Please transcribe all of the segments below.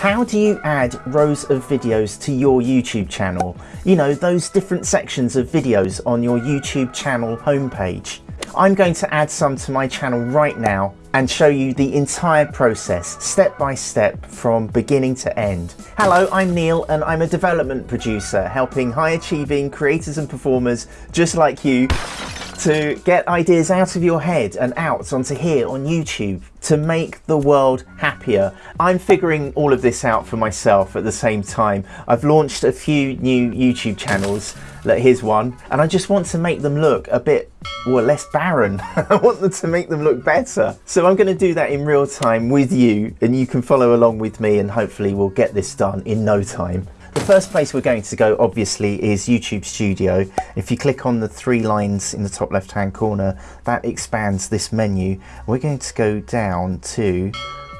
How do you add rows of videos to your YouTube channel? You know, those different sections of videos on your YouTube channel homepage. I'm going to add some to my channel right now and show you the entire process step by step from beginning to end. Hello, I'm Neil and I'm a development producer helping high achieving creators and performers just like you to get ideas out of your head and out onto here on YouTube to make the world happier. I'm figuring all of this out for myself at the same time. I've launched a few new YouTube channels, like here's one, and I just want to make them look a bit well, less barren. I want them to make them look better. So I'm going to do that in real time with you and you can follow along with me and hopefully we'll get this done in no time. The first place we're going to go obviously is YouTube Studio. If you click on the three lines in the top left hand corner, that expands this menu. We're going to go down to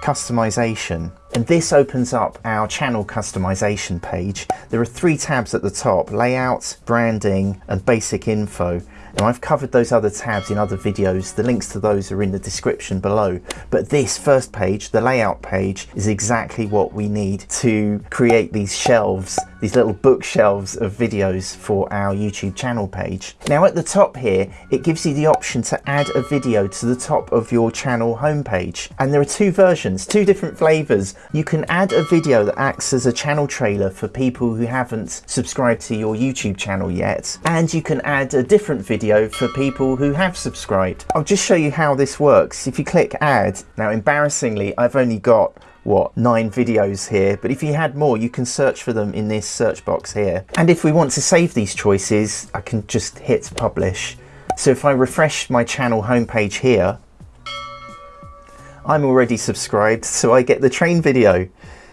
customization and this opens up our channel customization page. There are three tabs at the top, layout, branding and basic info. Now I've covered those other tabs in other videos, the links to those are in the description below, but this first page, the layout page, is exactly what we need to create these shelves, these little bookshelves of videos for our YouTube channel page. Now at the top here, it gives you the option to add a video to the top of your channel homepage. And there are two versions, two different flavors. You can add a video that acts as a channel trailer for people who haven't subscribed to your YouTube channel yet, and you can add a different video video for people who have subscribed. I'll just show you how this works. If you click add, now embarrassingly I've only got what nine videos here but if you had more you can search for them in this search box here and if we want to save these choices I can just hit publish so if I refresh my channel homepage here I'm already subscribed so I get the train video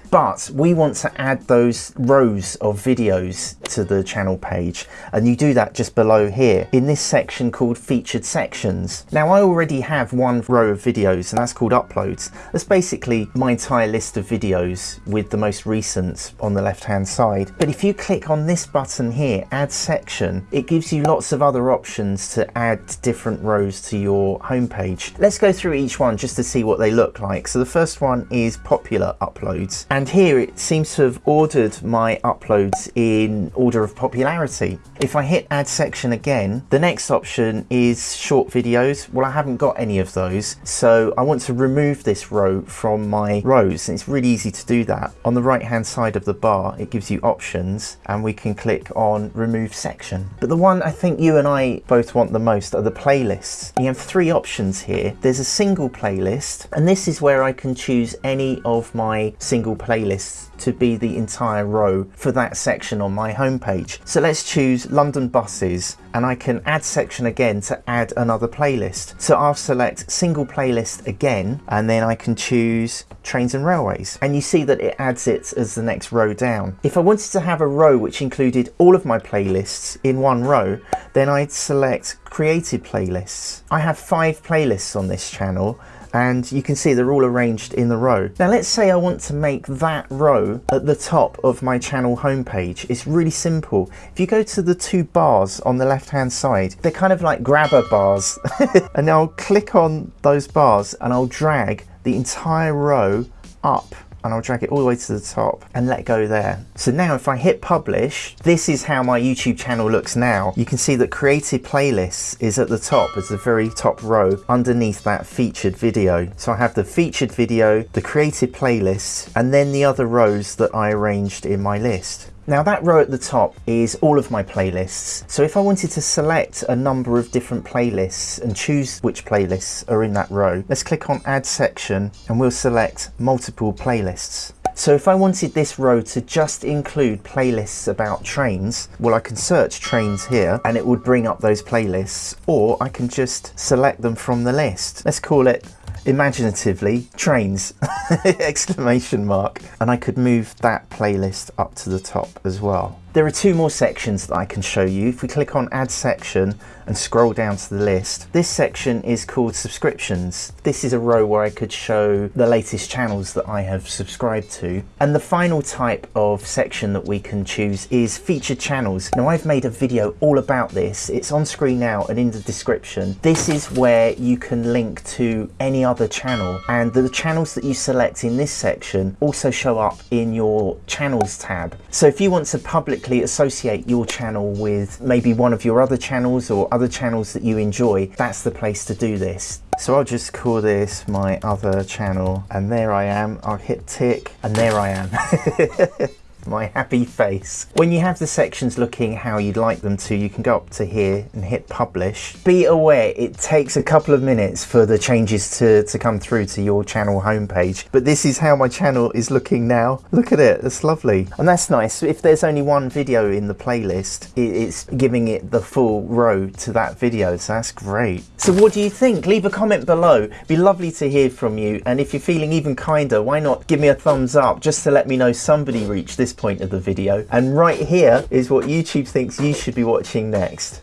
but we want to add those rows of videos to the channel page and you do that just below here in this section called featured sections. Now I already have one row of videos and that's called uploads. That's basically my entire list of videos with the most recent on the left hand side. But if you click on this button here, add section, it gives you lots of other options to add different rows to your homepage. Let's go through each one just to see what they look like. So the first one is popular uploads and here it seems to have ordered my uploads in order of popularity. If I hit add section again, the next option is short videos. Well, I haven't got any of those, so I want to remove this row from my rows. And it's really easy to do that. On the right hand side of the bar, it gives you options and we can click on remove section. But the one I think you and I both want the most are the playlists. You have three options here. There's a single playlist, and this is where I can choose any of my single playlists playlists to be the entire row for that section on my homepage. So let's choose London buses and I can add section again to add another playlist. So I'll select single playlist again and then I can choose trains and railways and you see that it adds it as the next row down. If I wanted to have a row which included all of my playlists in one row then I'd select created playlists. I have five playlists on this channel and you can see they're all arranged in the row. Now let's say I want to make that row at the top of my channel homepage. It's really simple. If you go to the two bars on the left hand side, they're kind of like grabber bars. and I'll click on those bars and I'll drag the entire row up and I'll drag it all the way to the top and let go there. So now if I hit publish, this is how my YouTube channel looks now. You can see that created playlists is at the top as the very top row underneath that featured video. So I have the featured video, the created playlists, and then the other rows that I arranged in my list. Now that row at the top is all of my playlists. So if I wanted to select a number of different playlists and choose which playlists are in that row, let's click on add section and we'll select multiple playlists. So if I wanted this row to just include playlists about trains, well I can search trains here and it would bring up those playlists or I can just select them from the list. Let's call it imaginatively trains. Exclamation mark. And I could move that playlist up to the top as well There are two more sections that I can show you. If we click on add section and scroll down to the list, this section is called subscriptions. This is a row where I could show the latest channels that I have subscribed to. And the final type of section that we can choose is featured channels. Now I've made a video all about this. It's on screen now and in the description. This is where you can link to any other channel and the channels that you select in this section also show up in your channels tab. So if you want to publicly associate your channel with maybe one of your other channels or other channels that you enjoy, that's the place to do this. So I'll just call this my other channel and there I am. I'll hit tick and there I am. my happy face. When you have the sections looking how you'd like them to, you can go up to here and hit publish. Be aware it takes a couple of minutes for the changes to, to come through to your channel homepage, but this is how my channel is looking now. Look at it, it's lovely. And that's nice. If there's only one video in the playlist, it's giving it the full row to that video, so that's great. So what do you think? Leave a comment below. It'd be lovely to hear from you. And if you're feeling even kinder, why not give me a thumbs up just to let me know somebody reached this point of the video. And right here is what YouTube thinks you should be watching next.